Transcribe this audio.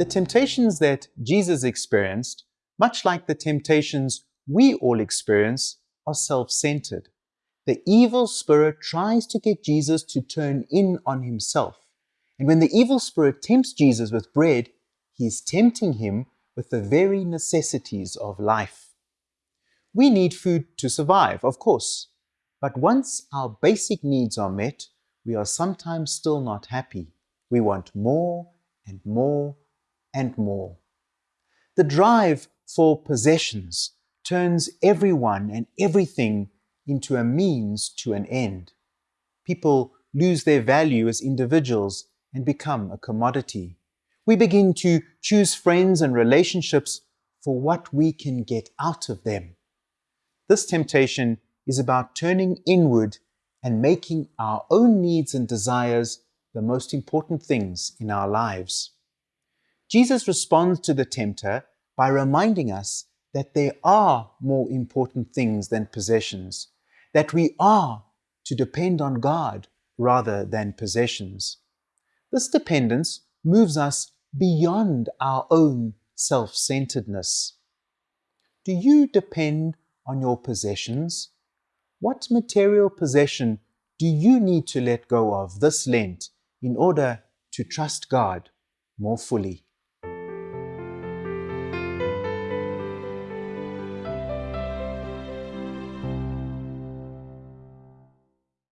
The temptations that Jesus experienced, much like the temptations we all experience, are self-centered. The evil spirit tries to get Jesus to turn in on himself. And when the evil spirit tempts Jesus with bread, he is tempting him with the very necessities of life. We need food to survive, of course, but once our basic needs are met, we are sometimes still not happy. We want more and more and more. The drive for possessions turns everyone and everything into a means to an end. People lose their value as individuals and become a commodity. We begin to choose friends and relationships for what we can get out of them. This temptation is about turning inward and making our own needs and desires the most important things in our lives. Jesus responds to the tempter by reminding us that there are more important things than possessions, that we are to depend on God rather than possessions. This dependence moves us beyond our own self-centeredness. Do you depend on your possessions? What material possession do you need to let go of this Lent in order to trust God more fully?